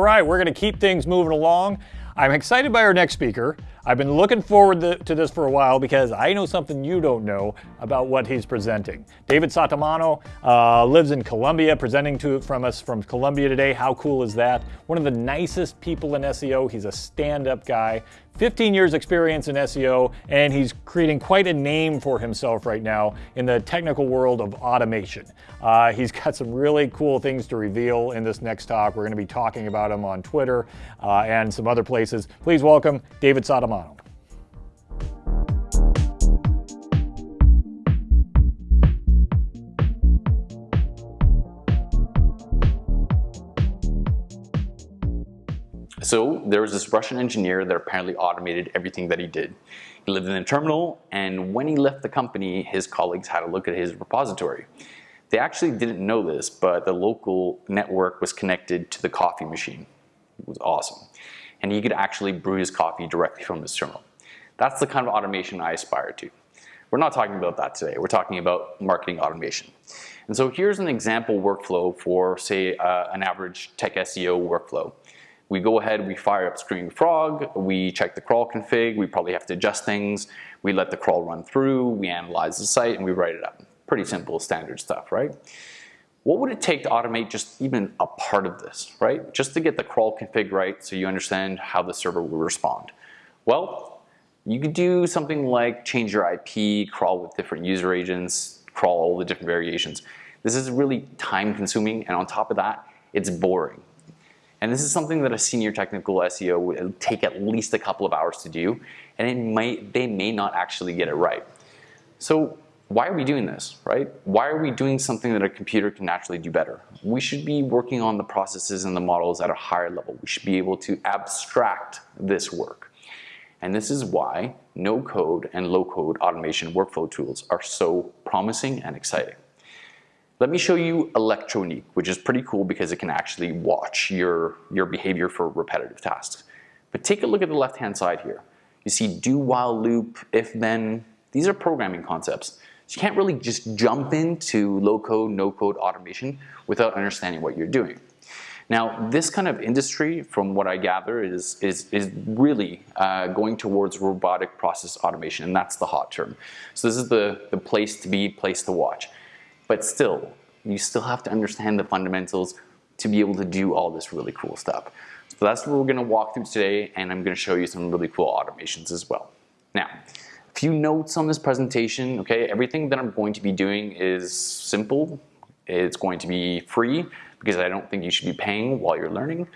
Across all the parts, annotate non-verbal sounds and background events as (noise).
right, we're going to keep things moving along. I'm excited by our next speaker. I've been looking forward to this for a while because I know something you don't know about what he's presenting. David Sottimano uh, lives in Colombia, presenting to from us from Colombia today. How cool is that? One of the nicest people in SEO. He's a stand-up guy. 15 years experience in SEO, and he's creating quite a name for himself right now in the technical world of automation. Uh, he's got some really cool things to reveal in this next talk. We're going to be talking about him on Twitter uh, and some other places. Please welcome David Sottimano. So there was this Russian engineer that apparently automated everything that he did. He lived in a terminal, and when he left the company, his colleagues had a look at his repository. They actually didn't know this, but the local network was connected to the coffee machine. It was awesome. And he could actually brew his coffee directly from his terminal. That's the kind of automation I aspire to. We're not talking about that today. We're talking about marketing automation. And so here's an example workflow for, say, uh, an average tech SEO workflow. We go ahead, we fire up Screaming Frog, we check the crawl config, we probably have to adjust things, we let the crawl run through, we analyze the site, and we write it up. Pretty simple, standard stuff, right? What would it take to automate just even a part of this, right? Just to get the crawl config right so you understand how the server will respond. Well, you could do something like change your IP, crawl with different user agents, crawl all the different variations. This is really time consuming and on top of that, it's boring. And this is something that a senior technical SEO would take at least a couple of hours to do, and it might, they may not actually get it right. So why are we doing this, right? Why are we doing something that a computer can naturally do better? We should be working on the processes and the models at a higher level. We should be able to abstract this work. And this is why no-code and low-code automation workflow tools are so promising and exciting. Let me show you ElectroNeek, which is pretty cool because it can actually watch your, your behavior for repetitive tasks. But take a look at the left-hand side here. You see do, while, loop, if, then. These are programming concepts. So you can't really just jump into low-code, no-code automation without understanding what you're doing. Now, this kind of industry, from what I gather, is, is, is really uh, going towards robotic process automation, and that's the hot term. So this is the, the place to be, place to watch. But still, you still have to understand the fundamentals to be able to do all this really cool stuff. So that's what we're gonna walk through today and I'm gonna show you some really cool automations as well. Now, a few notes on this presentation, okay? Everything that I'm going to be doing is simple. It's going to be free because I don't think you should be paying while you're learning.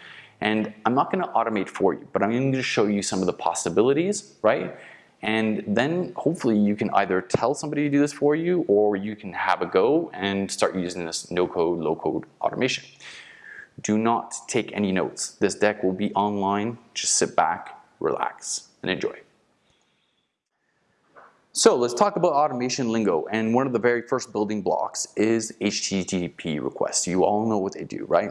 And I'm not gonna automate for you, but I'm gonna show you some of the possibilities, right? And then hopefully you can either tell somebody to do this for you or you can have a go and start using this no-code, low-code automation. Do not take any notes. This deck will be online. Just sit back, relax, and enjoy. So let's talk about automation lingo. And one of the very first building blocks is HTTP requests. You all know what they do, right?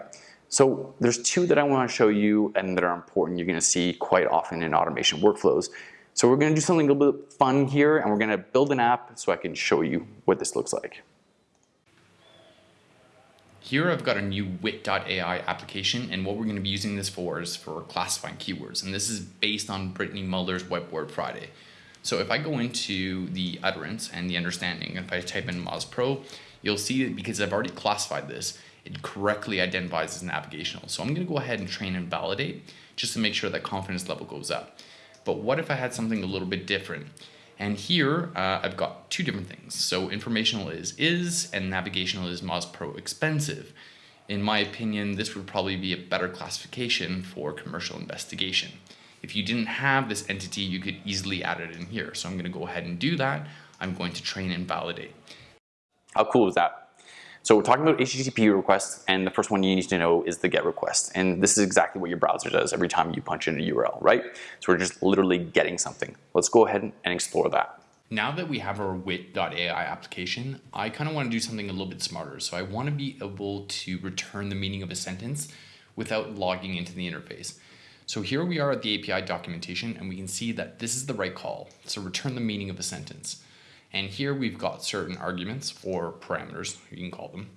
So there's two that I want to show you and that are important. You're going to see quite often in automation workflows. So we're gonna do something a little bit fun here and we're gonna build an app so I can show you what this looks like. Here I've got a new wit.ai application and what we're going to be using this for is for classifying keywords and this is based on Britney Muller's Whiteboard Friday. So if I go into the utterance and the understanding, and if I type in Moz Pro, you'll see that because I've already classified this, it correctly identifies as navigational. So I'm going to go ahead and train and validate just to make sure that confidence level goes up. But what if I had something a little bit different? And here uh, I've got two different things. So informational is is and navigational is Moz Pro expensive. In my opinion, this would probably be a better classification for commercial investigation. If you didn't have this entity, you could easily add it in here. So I'm going to go ahead and do that. I'm going to train and validate. How cool is that? So we're talking about HTTP requests, and the first one you need to know is the GET request. And this is exactly what your browser does every time you punch in a URL, right? So we're just literally getting something. Let's go ahead and explore that. Now that we have our wit.ai application, I kind of want to do something a little bit smarter. So I want to be able to return the meaning of a sentence without logging into the interface. So here we are at the API documentation and we can see that this is the right call. So return the meaning of a sentence. And here we've got certain arguments or parameters, you can call them.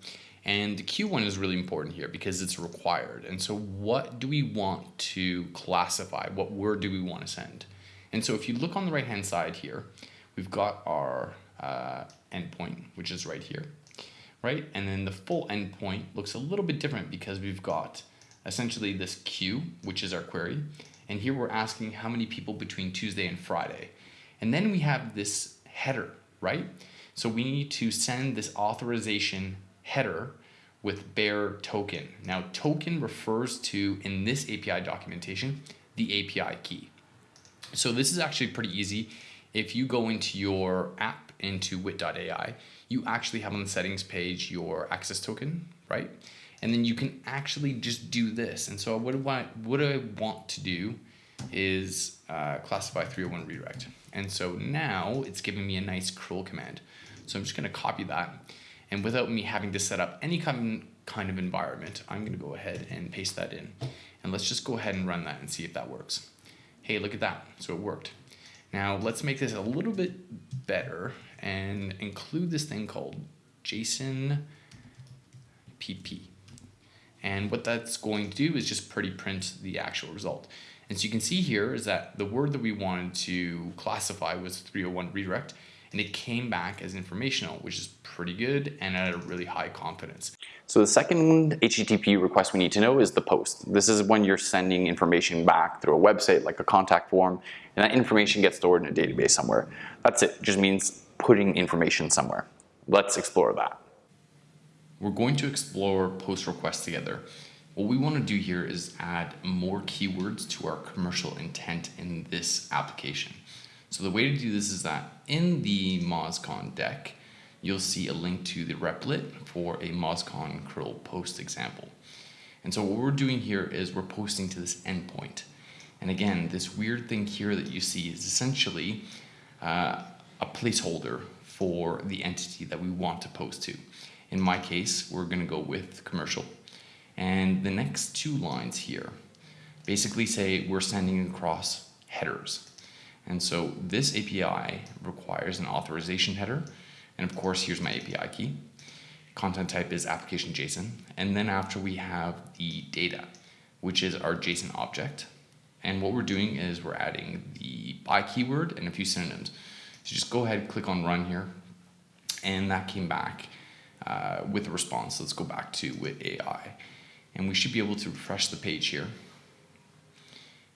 And the Q1 is really important here because it's required. And so what do we want to classify? What word do we want to send? And so if you look on the right hand side here, we've got our uh, endpoint, which is right here, right? And then the full endpoint looks a little bit different because we've got essentially this queue, which is our query. And here we're asking how many people between Tuesday and Friday. And then we have this header, right? So we need to send this authorization header with bear token. Now token refers to, in this API documentation, the API key. So this is actually pretty easy. If you go into your app into wit.ai, you actually have on the settings page your access token, right? And then you can actually just do this. And so what do I, what I want to do is uh, classify 301 redirect. And so now it's giving me a nice curl command. So I'm just gonna copy that. And without me having to set up any kind of environment, I'm gonna go ahead and paste that in. And let's just go ahead and run that and see if that works. Hey, look at that, so it worked. Now let's make this a little bit better and include this thing called JSON PP. And what that's going to do is just pretty print the actual result. And so you can see here is that the word that we wanted to classify was 301 redirect and it came back as informational, which is pretty good and at a really high confidence. So the second HTTP request we need to know is the post. This is when you're sending information back through a website like a contact form and that information gets stored in a database somewhere. That's it, it just means putting information somewhere. Let's explore that. We're going to explore post requests together. What we want to do here is add more keywords to our commercial intent in this application. So the way to do this is that in the MozCon deck, you'll see a link to the replit for a MozCon curl post example. And so what we're doing here is we're posting to this endpoint. And again, this weird thing here that you see is essentially uh, a placeholder for the entity that we want to post to. In my case, we're going to go with commercial. And the next two lines here basically say we're sending across headers. And so this API requires an authorization header. And of course, here's my API key. Content type is application JSON. And then after we have the data, which is our JSON object. And what we're doing is we're adding the by keyword and a few synonyms. So just go ahead, and click on run here. And that came back uh, with a response. Let's go back to wit.ai. And we should be able to refresh the page here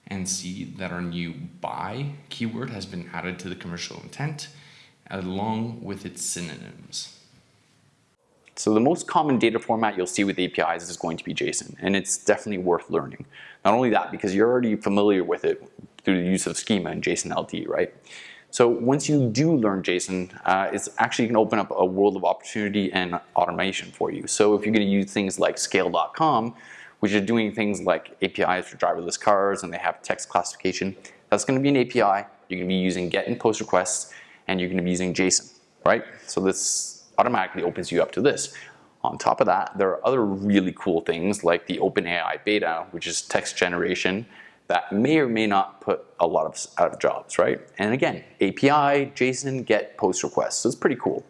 and see that our new by keyword has been added to the commercial intent along with its synonyms. So the most common data format you'll see with APIs is going to be JSON, and it's definitely worth learning. Not only that, because you're already familiar with it through the use of schema and JSON LD, right? So once you do learn JSON, uh, it's actually going to open up a world of opportunity and automation for you. So if you're going to use things like scale.com, which are doing things like APIs for driverless cars and they have text classification, that's going to be an API. You're going to be using get and post requests and you're going to be using JSON, right? So this automatically opens you up to this. On top of that, there are other really cool things like the OpenAI beta, which is text generation that may or may not put a lot of out of jobs, right? And again, API, JSON, GET, POST requests. So it's pretty cool.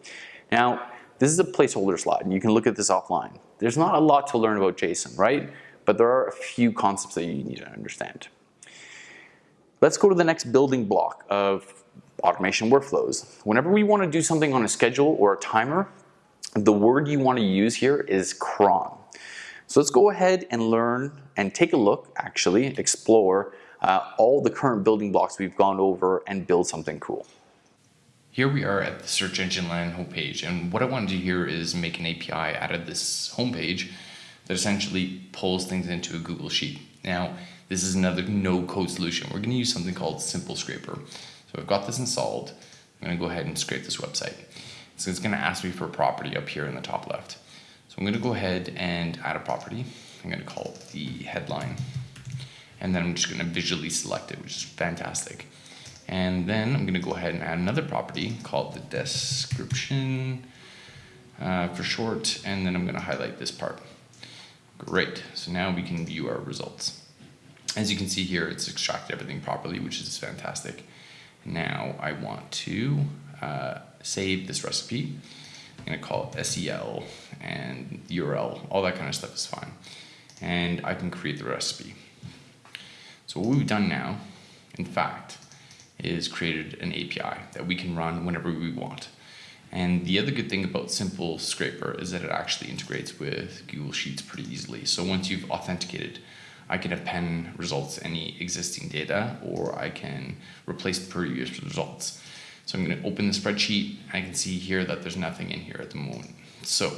Now, this is a placeholder slide, and you can look at this offline. There's not a lot to learn about JSON, right? But there are a few concepts that you need to understand. Let's go to the next building block of automation workflows. Whenever we want to do something on a schedule or a timer, the word you want to use here is cron. So let's go ahead and learn and take a look, actually, explore uh, all the current building blocks we've gone over and build something cool. Here we are at the search engine land homepage and what I want to do here is make an API out of this homepage that essentially pulls things into a Google Sheet. Now this is another no code solution. We're going to use something called Simple Scraper. So I've got this installed. I'm going to go ahead and scrape this website. So it's going to ask me for a property up here in the top left. So I'm going to go ahead and add a property. I'm going to call it the headline. And then I'm just going to visually select it, which is fantastic. And then I'm going to go ahead and add another property called the description uh, for short. And then I'm going to highlight this part. Great. So now we can view our results. As you can see here, it's extracted everything properly, which is fantastic. Now I want to uh, save this recipe I'm gonna call it SEL and URL, all that kind of stuff is fine. And I can create the recipe. So what we've done now, in fact, is created an API that we can run whenever we want. And the other good thing about Simple Scraper is that it actually integrates with Google Sheets pretty easily. So once you've authenticated, I can append results to any existing data, or I can replace previous results. So I'm going to open the spreadsheet. I can see here that there's nothing in here at the moment. So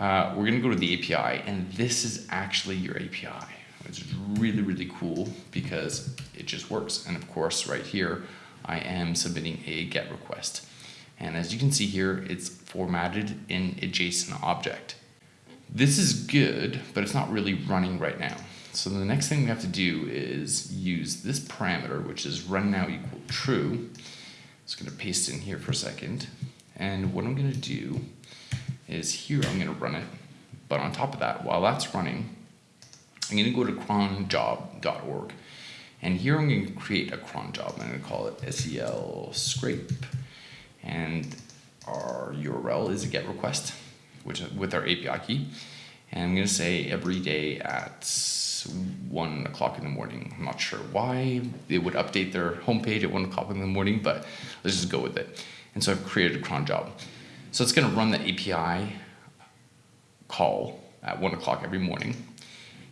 uh, we're going to go to the API, and this is actually your API. It's really, really cool because it just works. And of course, right here, I am submitting a GET request. And as you can see here, it's formatted in a JSON object. This is good, but it's not really running right now. So the next thing we have to do is use this parameter, which is run now equal true. Just gonna paste in here for a second. And what I'm gonna do is here I'm gonna run it. But on top of that, while that's running, I'm gonna go to cronjob.org. And here I'm gonna create a cron job. I'm gonna call it SEL scrape and our URL is a GET request, which with our API key. And I'm to say every day at one o'clock in the morning. I'm not sure why they would update their homepage at one o'clock in the morning, but let's just go with it. And so I've created a cron job. So it's to run the API call at one o'clock every morning.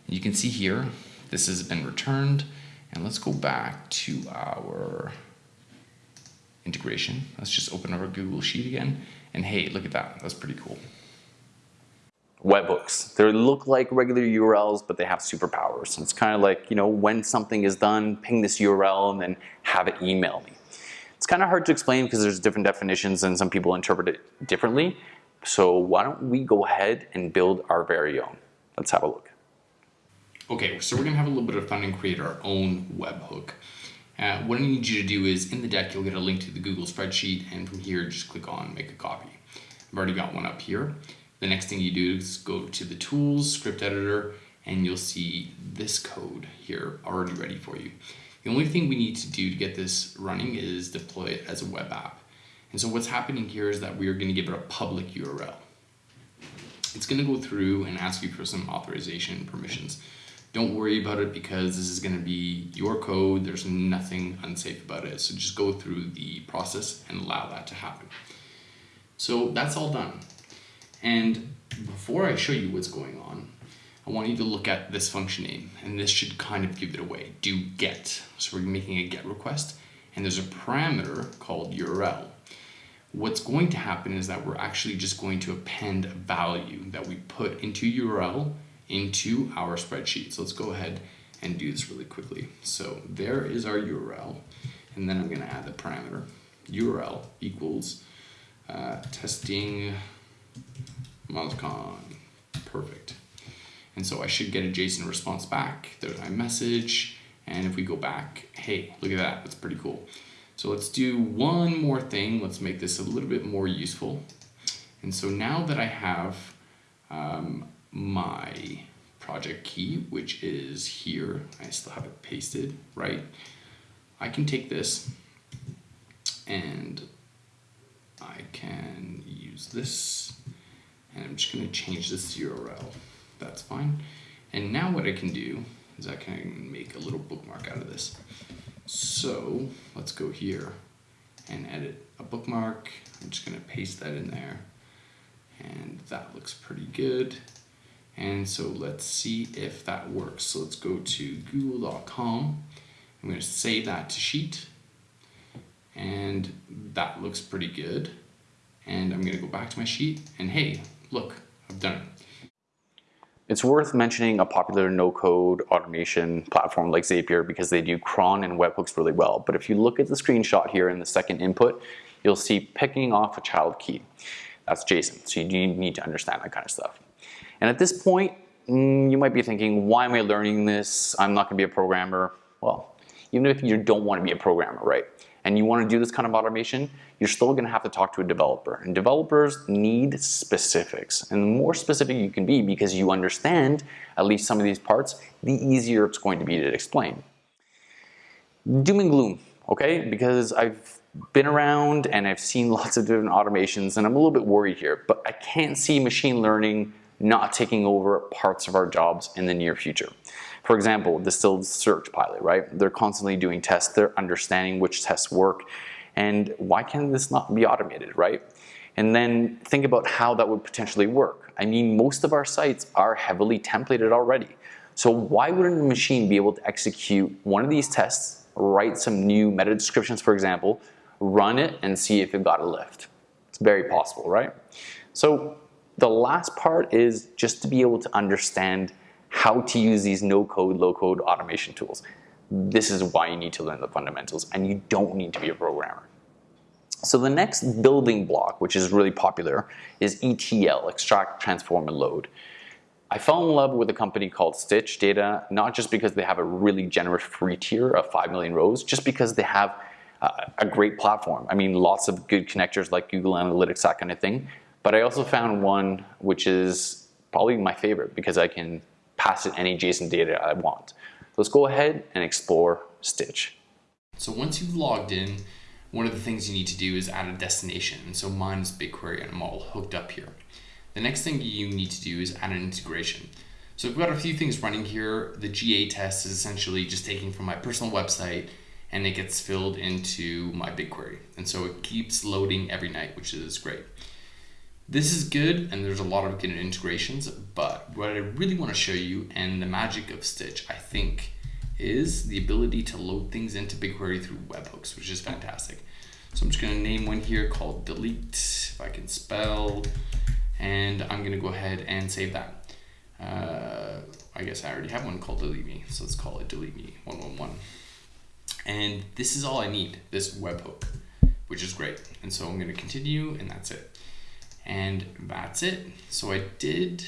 And you can see here, this has been returned. And let's go back to our integration. Let's just open our Google Sheet again. And hey, look at that. That's pretty cool. Webhooks. They look like regular URLs, but they have superpowers. It's kind of like, you know, when something is done, ping this URL and then have it email me. It's kind of hard to explain because there's different definitions and some people interpret it differently. So why don't we go ahead and build our very own. Let's have a look. Okay, so we're gonna have a little bit of fun and create our own webhook. Uh, what I need you to do is in the deck, you'll get a link to the Google spreadsheet and from here, just click on make a copy. I've already got one up here. The next thing you do is go to the tools, script editor, and you'll see this code here already ready for you. The only thing we need to do to get this running is deploy it as a web app. And so what's happening here is that we are gonna give it a public URL. It's gonna go through and ask you for some authorization permissions. Don't worry about it because this is going to be your code. There's nothing unsafe about it. So just go through the process and allow that to happen. So that's all done. And before I show you what's going on, I want you to look at this function name and this should kind of give it away. Do get. So we're making a get request and there's a parameter called URL. What's going to happen is that we're actually just going to append a value that we put into URL into our spreadsheet. So let's go ahead and do this really quickly. So there is our URL, and then I'm going to add the parameter. URL equals uh, testing MozCon. Perfect. And so I should get a JSON response back. There's my message. And if we go back, hey, look at that. That's pretty cool. So let's do one more thing. Let's make this a little bit more useful. And so now that I have um, my project key, which is here. I still have it pasted, right? I can take this and I can use this and I'm just to change this URL. That's fine. And now what I can do is I can make a little bookmark out of this. So let's go here and edit a bookmark. I'm just to paste that in there and that looks pretty good. And so let's see if that works. So let's go to google.com. I'm to save that to Sheet. And that looks pretty good. And I'm to go back to my sheet and hey, look, I've done it. It's worth mentioning a popular no-code automation platform like Zapier because they do cron and webhooks really well. But if you look at the screenshot here in the second input, you'll see picking off a child key. That's JSON, so you need to understand that kind of stuff. And at this point, mm, you might be thinking, why am I learning this? I'm not gonna be a programmer. Well, even if you don't wanna be a programmer, right? And you wanna do this kind of automation, you're still gonna have to talk to a developer. And developers need specifics. And the more specific you can be because you understand at least some of these parts, the easier it's going to be to explain. Doom and gloom, okay? Because I've been around and I've seen (laughs) lots of different automations and I'm a little bit worried here, but I can't see machine learning not taking over parts of our jobs in the near future. For example, distilled search pilot, right? They're constantly doing tests, they're understanding which tests work, and why can this not be automated, right? And then think about how that would potentially work. I mean, most of our sites are heavily templated already. So why wouldn't a machine be able to execute one of these tests, write some new meta descriptions, for example, run it and see if it got a lift? It's very possible, right? So the last part is just to be able to understand how to use these no-code, low-code automation tools. This is why you need to learn the fundamentals and you don't need to be a programmer. So the next building block, which is really popular, is ETL, extract, transform, and load. I fell in love with a company called Stitch Data, not just because they have a really generous free tier of 5 million rows, just because they have a great platform. I mean, lots of good connectors like Google Analytics, that kind of thing. But I also found one which is probably my favorite because I can pass it any JSON data I want. Let's go ahead and explore Stitch. So once you've logged in, one of the things you need to do is add a destination. And so mine is BigQuery and I'm all hooked up here. The next thing you need to do is add an integration. So I've got a few things running here. The GA test is essentially just taking from my personal website and it gets filled into my BigQuery. And so it keeps loading every night, which is great. This is good and there's a lot of good integrations, but what I really want to show you and the magic of Stitch, I think, is the ability to load things into BigQuery through webhooks, which is fantastic. So I'm just gonna name one here called delete, if I can spell, and I'm gonna go ahead and save that. Uh, I guess I already have one called delete me, so let's call it delete me 111. And this is all I need, this webhook, which is great. And so I'm gonna continue and that's it. And that's it. So I did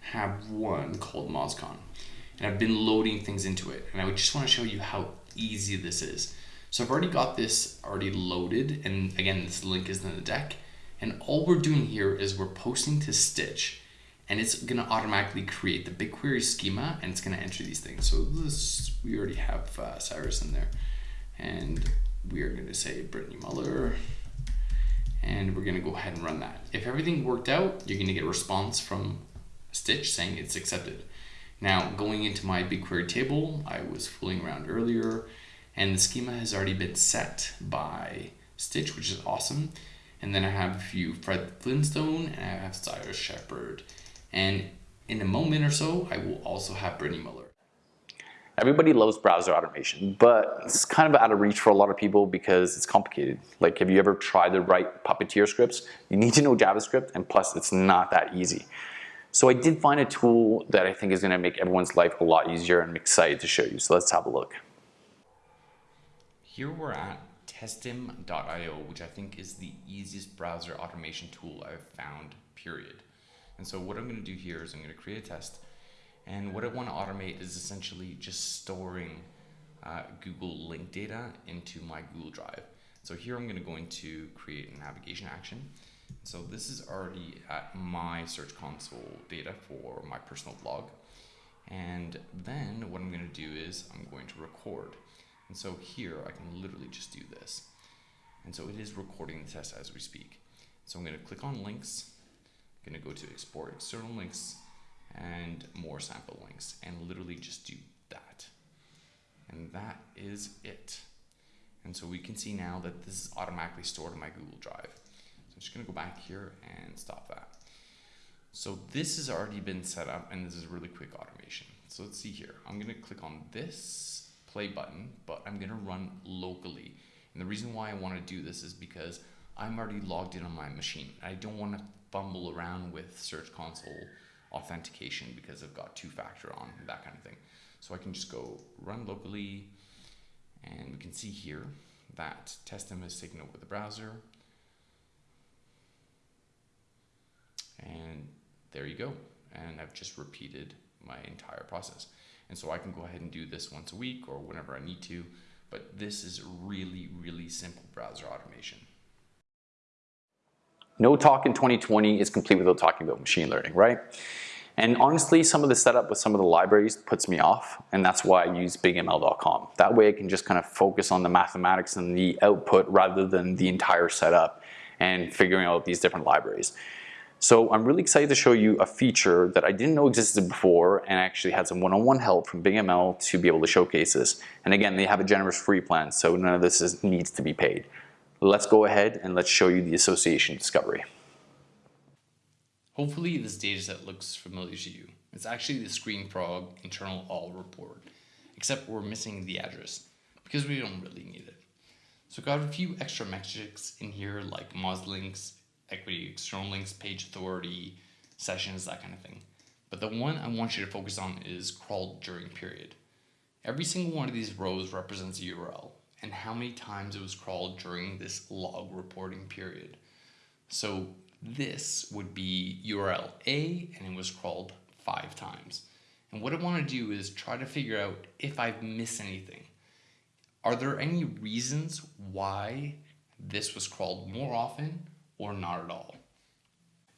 have one called MozCon and I've been loading things into it. And I just want to show you how easy this is. So I've already got this already loaded. And again, this link is in the deck. And all we're doing here is we're posting to Stitch and it's gonna automatically create the BigQuery schema and it's gonna enter these things. So this, we already have uh, Cyrus in there. And we are gonna say Britney Muller and we're gonna go ahead and run that. If everything worked out, you're gonna get a response from Stitch saying it's accepted. Now, going into my BigQuery table, I was fooling around earlier, and the schema has already been set by Stitch, which is awesome. And then I have a few Fred Flintstone, and I have Cyrus Shepard. And in a moment or so, I will also have Britney Muller. Everybody loves browser automation, but it's kind of out of reach for a lot of people because it's complicated. Like, have you ever tried to write Puppeteer scripts? You need to know JavaScript, and plus, it's not that easy. So I did find a tool that I think is going to make everyone's life a lot easier and I'm excited to show you. So let's have a look. Here we're at testim.io, which I think is the easiest browser automation tool I've found, period. And so what I'm going to do here is I'm going to create a test. And what I want to automate is essentially just storing uh, Google link data into my Google Drive. So here I'm going to go into create a navigation action. So this is already at my Search Console data for my personal blog. And then what I'm going to do is I'm going to record. And so here I can literally just do this. And so it is recording the test as we speak. So I'm going to click on links. I'm going to go to export external links and more sample links and literally just do that. And that is it. And so we can see now that this is automatically stored in my Google Drive. So I'm just gonna go back here and stop that. So this has already been set up and this is really quick automation. So let's see here. I'm gonna click on this play button, but I'm gonna run locally. And the reason why I wanna do this is because I'm already logged in on my machine. I don't wanna fumble around with Search Console authentication because I've got two-factor on, that kind of thing. So I can just go run locally and we can see here that Testim has taken over the browser. and there you go. And I've just repeated my entire process. And so I can go ahead and do this once a week or whenever I need to, but this is really, really simple browser automation. No talk in 2020 is complete without talking about machine learning, right? And honestly, some of the setup with some of the libraries puts me off, and that's why I use bigml.com. That way I can just kind of focus on the mathematics and the output rather than the entire setup and figuring out these different libraries. So I'm really excited to show you a feature that I didn't know existed before and actually had some one-on-one -on -one help from BigML to be able to showcase this. And again, they have a generous free plan, so none of this is, needs to be paid. Let's go ahead and let's show you the association discovery. Hopefully this dataset looks familiar to you. It's actually the Screaming Frog internal all report, except we're missing the address because we don't really need it. So got a few extra metrics in here like moz links, equity external links, page authority, sessions, that kind of thing. But the one I want you to focus on is crawled during period. Every single one of these rows represents a URL and how many times it was crawled during this log reporting period. So this would be URL A and it was crawled five times. And what I want to do is try to figure out if I've missed anything. Are there any reasons why this was crawled more often or not at all?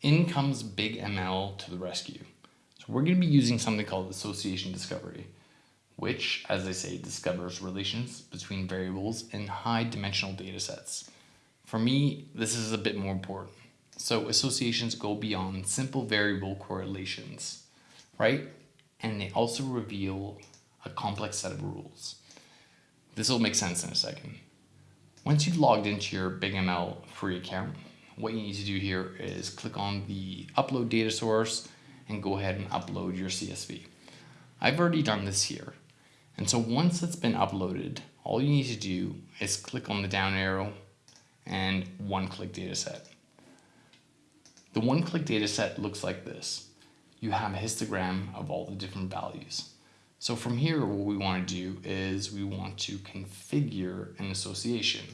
In comes BigML to the rescue. So we're going to be using something called association discovery, which, as I say, discovers relations between variables in high dimensional data sets. For me, this is a bit more important. So associations go beyond simple variable correlations, right? And they also reveal a complex set of rules. This will make sense in a second. Once you've logged into your BigML free account, what you need to do here is click on the upload data source and go ahead and upload your CSV. I've already done this here. And so once it's been uploaded, all you need to do is click on the down arrow and one click dataset. The one-click data set looks like this. You have a histogram of all the different values. So from here, what we want to do is we want to configure an association.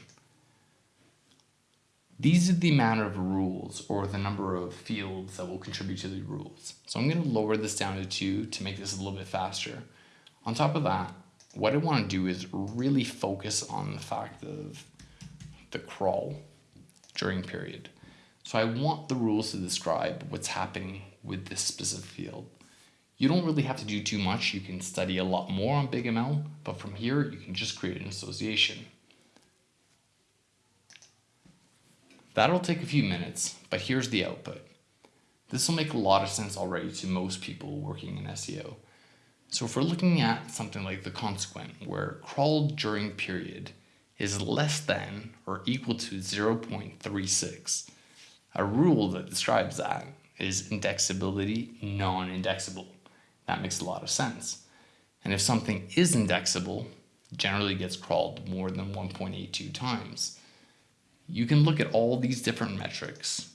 These are the amount of rules or the number of fields that will contribute to the rules. So I'm going to lower this down to two to make this a little bit faster. On top of that, what I want to do is really focus on the fact of the crawl during period. So I want the rules to describe what's happening with this specific field. You don't really have to do too much. You can study a lot more on BigML, but from here you can just create an association. That'll take a few minutes, but here's the output. This will make a lot of sense already to most people working in SEO. So if we're looking at something like the consequent, where crawl during period is less than or equal to 0.36, a rule that describes that is indexability non-indexable. That makes a lot of sense. And if something is indexable, generally gets crawled more than 1.82 times. You can look at all these different metrics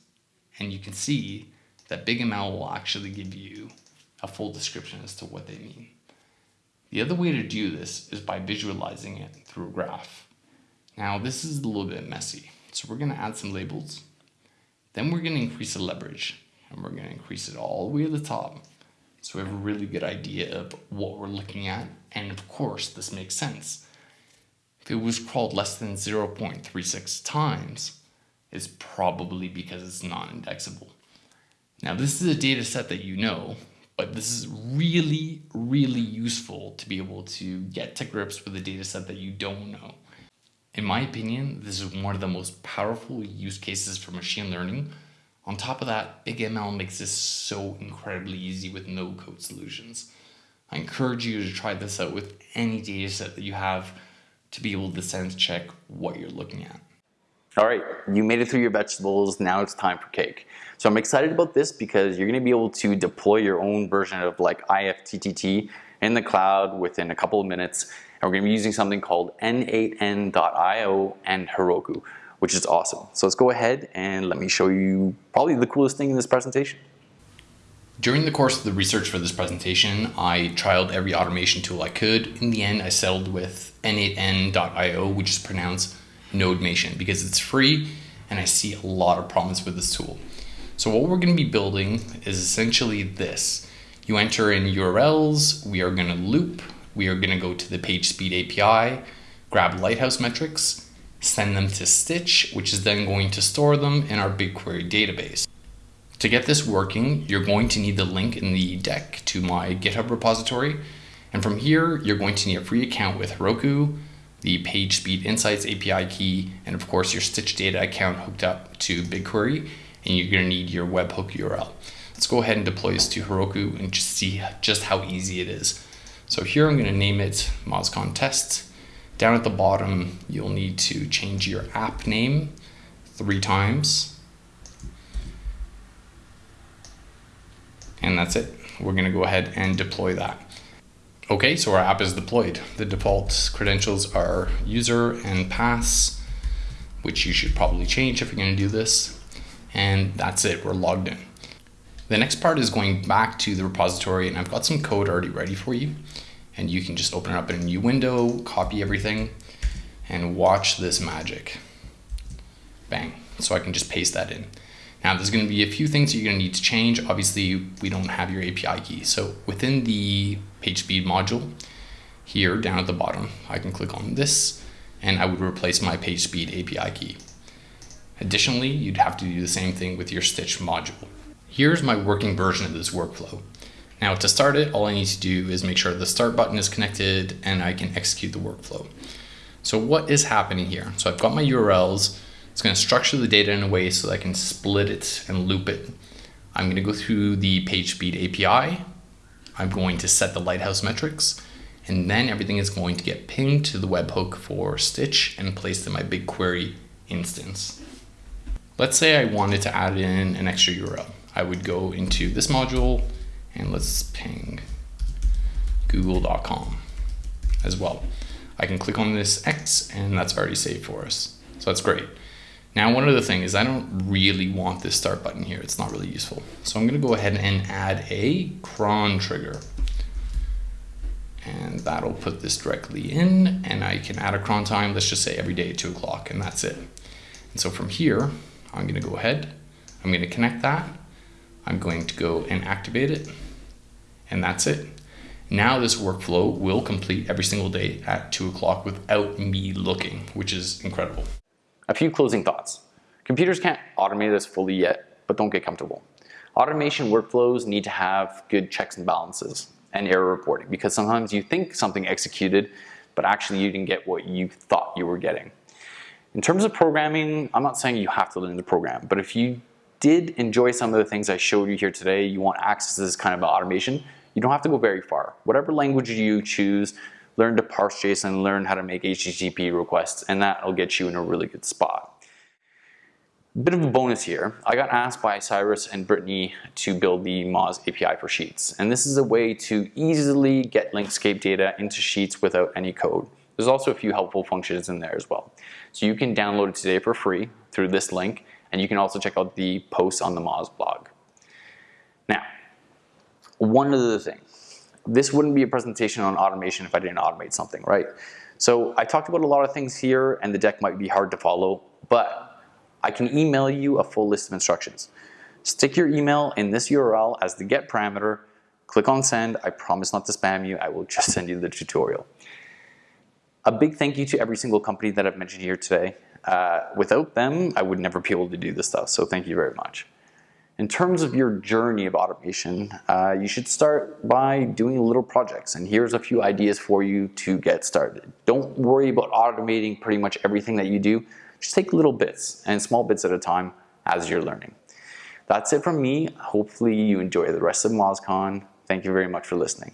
and you can see that BigML will actually give you a full description as to what they mean. The other way to do this is by visualizing it through a graph. Now this is a little bit messy, so we're going to add some labels then we're going to increase the leverage and we're going to increase it all the way to the top. So we have a really good idea of what we're looking at. And of course, this makes sense. If it was crawled less than 0.36 times, it's probably because it's non-indexable. Now this is a data set that you know, but this is really, really useful to be able to get to grips with a data set that you don't know. In my opinion, this is one of the most powerful use cases for machine learning. On top of that, BigML makes this so incredibly easy with no code solutions. I encourage you to try this out with any dataset that you have to be able to sense check what you're looking at. All right, you made it through your vegetables, now it's time for cake. So I'm excited about this because you're gonna be able to deploy your own version of like IFTTT in the cloud within a couple of minutes and we're gonna be using something called n8n.io and Heroku, which is awesome. So let's go ahead and let me show you probably the coolest thing in this presentation. During the course of the research for this presentation, I trialed every automation tool I could. In the end, I settled with n8n.io, which is pronounced NodeMation because it's free and I see a lot of promise with this tool. So what we're going to be building is essentially this. You enter in URLs, we are going to loop we are going to go to the PageSpeed API, grab Lighthouse metrics, send them to Stitch, which is then going to store them in our BigQuery database. To get this working, you're going to need the link in the deck to my GitHub repository. And from here, you're going to need a free account with Heroku, the PageSpeed Insights API key, and of course your Stitch data account hooked up to BigQuery, and you're gonna need your webhook URL. Let's go ahead and deploy this to Heroku and just see just how easy it is. So here I'm gonna name it MozCon Test. Down at the bottom, you'll need to change your app name three times. And that's it. We're gonna go ahead and deploy that. Okay, so our app is deployed. The default credentials are user and pass, which you should probably change if you're gonna do this. And that's it, we're logged in. The next part is going back to the repository and I've got some code already ready for you. And you can just open it up in a new window, copy everything, and watch this magic. Bang, so I can just paste that in. Now there's gonna be a few things you're gonna need to change. Obviously, we don't have your API key. So within the PageSpeed module, here down at the bottom, I can click on this and I would replace my PageSpeed API key. Additionally, you'd have to do the same thing with your Stitch module. Here's my working version of this workflow. Now to start it, all I need to do is make sure the start button is connected and I can execute the workflow. So what is happening here? So I've got my URLs, it's going to structure the data in a way so that I can split it and loop it. I'm going to go through the PageSpeed API. I'm going to set the Lighthouse metrics, and then everything is going to get pinged to the webhook for Stitch and placed in my BigQuery instance. Let's say I wanted to add in an extra URL. I would go into this module and let's ping google.com as well. I can click on this X and that's already saved for us. So that's great. Now, one other thing is I don't really want this start button here. It's not really useful. So I'm gonna go ahead and add a cron trigger. And that'll put this directly in and I can add a cron time. Let's just say every day at two o'clock and that's it. And so from here, I'm gonna go ahead, I'm gonna connect that. I'm going to go and activate it and that's it. Now this workflow will complete every single day at two o'clock without me looking, which is incredible. A few closing thoughts. Computers can't automate this fully yet, but don't get comfortable. Automation workflows need to have good checks and balances and error reporting because sometimes you think something executed, but actually you didn't get what you thought you were getting. In terms of programming, I'm not saying you have to learn the program, but if you did enjoy some of the things I showed you here today, you want access to this kind of automation, you don't have to go very far. Whatever language you choose, learn to parse JSON, learn how to make HTTP requests, and that'll get you in a really good spot. Bit of a bonus here, I got asked by Cyrus and Britney to build the Moz API for Sheets. And this is a way to easily get Linkscape data into Sheets without any code. There's also a few helpful functions in there as well. So you can download it today for free through this link, and you can also check out the posts on the Moz blog. Now, one other thing this wouldn't be a presentation on automation if I didn't automate something, right? So I talked about a lot of things here and the deck might be hard to follow, but I can email you a full list of instructions. Stick your email in this URL as the get parameter, click on send, I promise not to spam you, I will just send you the tutorial. A big thank you to every single company that I've mentioned here today. Uh, without them, I would never be able to do this stuff, so thank you very much. In terms of your journey of automation, uh, you should start by doing little projects. And here's a few ideas for you to get started. Don't worry about automating pretty much everything that you do. Just take little bits and small bits at a time as you're learning. That's it from me. Hopefully you enjoy the rest of MozCon. Thank you very much for listening.